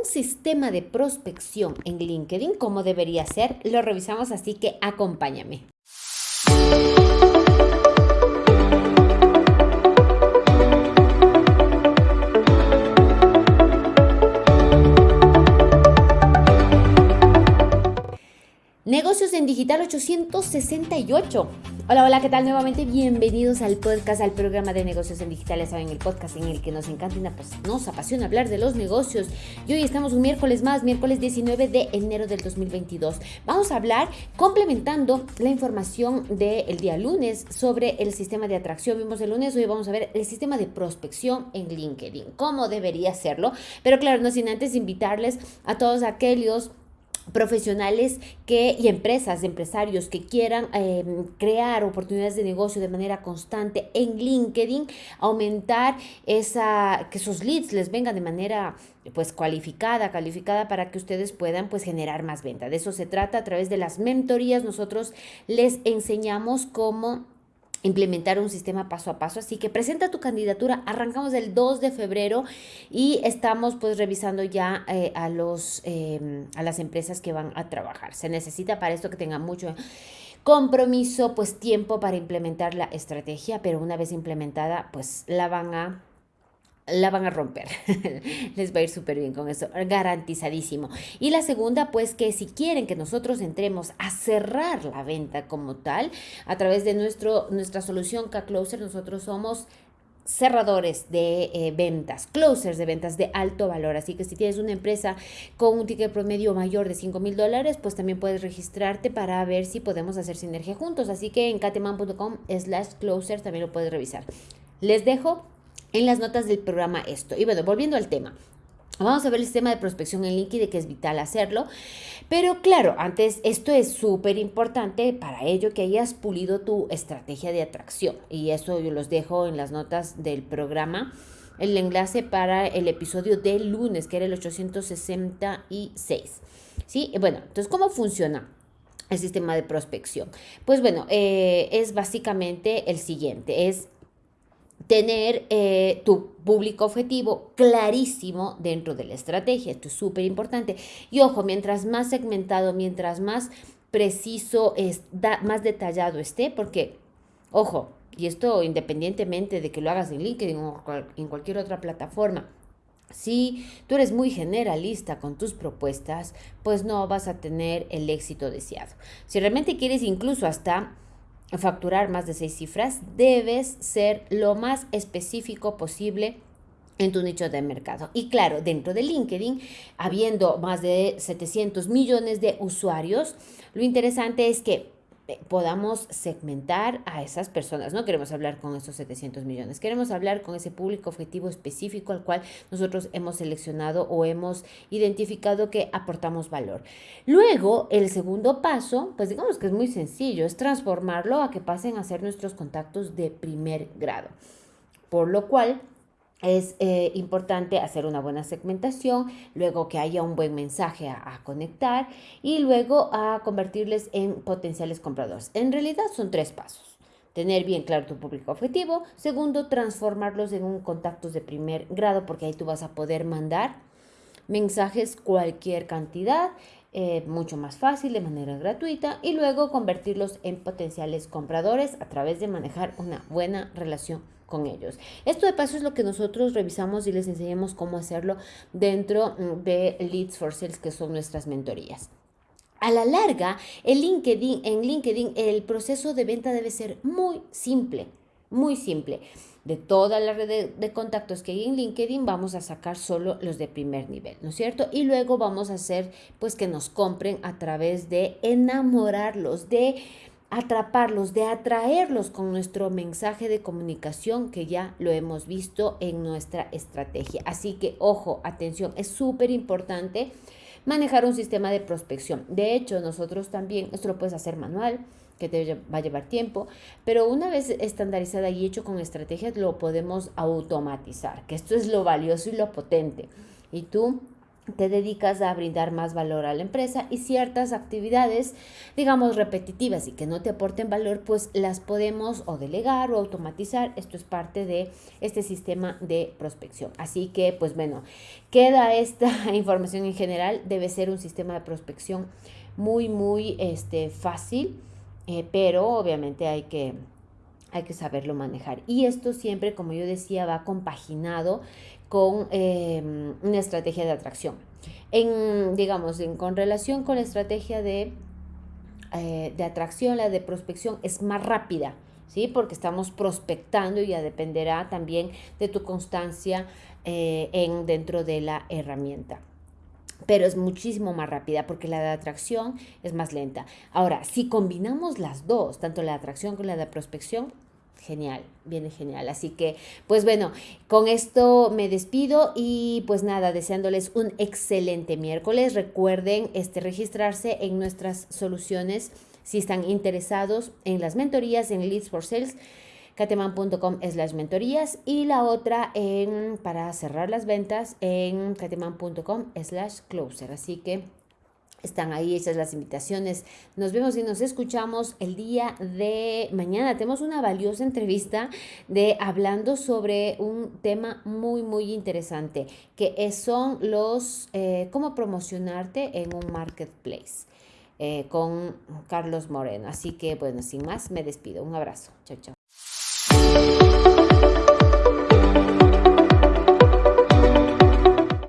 un sistema de prospección en LinkedIn, ¿cómo debería ser? Lo revisamos, así que acompáñame. En Digital 868. Hola, hola, ¿qué tal? Nuevamente bienvenidos al podcast, al programa de negocios en digital. saben, el podcast en el que nos encanta y nos apasiona hablar de los negocios. Y hoy estamos un miércoles más, miércoles 19 de enero del 2022. Vamos a hablar complementando la información del día lunes sobre el sistema de atracción. Vimos el lunes, hoy vamos a ver el sistema de prospección en LinkedIn, cómo debería serlo. Pero claro, no sin antes invitarles a todos aquellos profesionales que, y empresas, empresarios que quieran em, crear oportunidades de negocio de manera constante en LinkedIn, aumentar esa, que sus leads les vengan de manera pues cualificada, calificada para que ustedes puedan pues generar más venta. De eso se trata a través de las mentorías. Nosotros les enseñamos cómo implementar un sistema paso a paso. Así que presenta tu candidatura. Arrancamos el 2 de febrero y estamos pues revisando ya eh, a, los, em, a las empresas que van a trabajar. Se necesita para esto que tengan mucho compromiso, pues tiempo para implementar la estrategia, pero una vez implementada pues la van a la van a romper. Les va a ir súper bien con eso, garantizadísimo. Y la segunda, pues que si quieren que nosotros entremos a cerrar la venta como tal, a través de nuestro, nuestra solución K-Closer, nosotros somos cerradores de eh, ventas, closers de ventas de alto valor. Así que si tienes una empresa con un ticket promedio mayor de 5 mil dólares, pues también puedes registrarte para ver si podemos hacer sinergia juntos. Así que en cateman.com slash closer también lo puedes revisar. Les dejo en las notas del programa esto. Y bueno, volviendo al tema. Vamos a ver el sistema de prospección en LinkedIn, que es vital hacerlo. Pero claro, antes esto es súper importante para ello que hayas pulido tu estrategia de atracción. Y eso yo los dejo en las notas del programa. El enlace para el episodio del lunes, que era el 866. ¿Sí? Bueno, entonces, ¿cómo funciona? el sistema de prospección. Pues bueno, eh, es básicamente el siguiente, es tener eh, tu público objetivo clarísimo dentro de la estrategia. Esto es súper importante. Y ojo, mientras más segmentado, mientras más preciso, es, más detallado esté, porque, ojo, y esto independientemente de que lo hagas en LinkedIn o en cualquier otra plataforma, si tú eres muy generalista con tus propuestas, pues no vas a tener el éxito deseado. Si realmente quieres incluso hasta facturar más de seis cifras, debes ser lo más específico posible en tu nicho de mercado. Y claro, dentro de LinkedIn, habiendo más de 700 millones de usuarios, lo interesante es que podamos segmentar a esas personas. No queremos hablar con esos 700 millones, queremos hablar con ese público objetivo específico al cual nosotros hemos seleccionado o hemos identificado que aportamos valor. Luego, el segundo paso, pues digamos que es muy sencillo, es transformarlo a que pasen a ser nuestros contactos de primer grado. Por lo cual, es eh, importante hacer una buena segmentación, luego que haya un buen mensaje a, conectar y luego a convertirles en potenciales compradores. En realidad son tres pasos. Tener bien claro tu público objetivo. Segundo, transformarlos en un contactos de primer grado porque ahí tú vas a poder mandar mensajes cualquier cantidad. Eh, mucho más fácil de manera gratuita y luego convertirlos en potenciales compradores a través de manejar una buena relación con ellos. Esto de paso es lo que nosotros revisamos y les enseñamos cómo hacerlo dentro mm, de Leads for Sales, que son nuestras mentorías. A la larga, en LinkedIn el proceso de venta debe ser muy simple, muy simple. De toda la red de, contactos que hay en LinkedIn, vamos a sacar solo los de primer nivel, ¿no es cierto? Y luego vamos a hacer, pues, que nos compren a través de enamorarlos, de atraparlos, de atraerlos con nuestro mensaje de comunicación que ya lo hemos visto en nuestra estrategia. Así que, ojo, atención, es súper importante manejar un sistema de prospección. De hecho, nosotros también, esto lo puedes hacer manual, que te va a llevar tiempo, pero una vez estandarizada y hecho con estrategias, lo podemos automatizar, que esto es lo valioso y lo potente. Y tú te dedicas a brindar más valor a la empresa y ciertas actividades, digamos, repetitivas y que no te aporten valor, pues las podemos o delegar o automatizar. Esto es parte de este sistema de prospección. Así que, pues bueno, queda esta información en general. Debe ser un sistema de prospección muy, muy este, fácil, eh, pero obviamente hay que hay que saberlo manejar. Y esto siempre, como yo decía, va compaginado con em, una estrategia de atracción. En, digamos, en, con relación con la estrategia de, eh, de atracción, la de prospección es más rápida, ¿sí? Porque estamos prospectando y ya dependerá también de tu constancia eh, en, dentro de la herramienta pero es muchísimo más rápida porque la de atracción es más lenta. Ahora, si combinamos las dos, tanto la de atracción como la de prospección, genial, viene genial. Así que, pues bueno, con esto me despido y pues nada, deseándoles un excelente miércoles. Recuerden este, registrarse en nuestras soluciones si están interesados en las mentorías en Leads for Sales cateman.com slash mentorías y la otra en, para cerrar las ventas en cateman.com slash closer. Así que están ahí hechas las invitaciones. Nos vemos y nos escuchamos el día de mañana. Tenemos una valiosa entrevista de hablando sobre un tema muy, muy interesante, que son los, eh, cómo promocionarte en un marketplace. Eh, con Carlos Moreno. Así que bueno, sin más, me despido. Un abrazo. Chao, chao.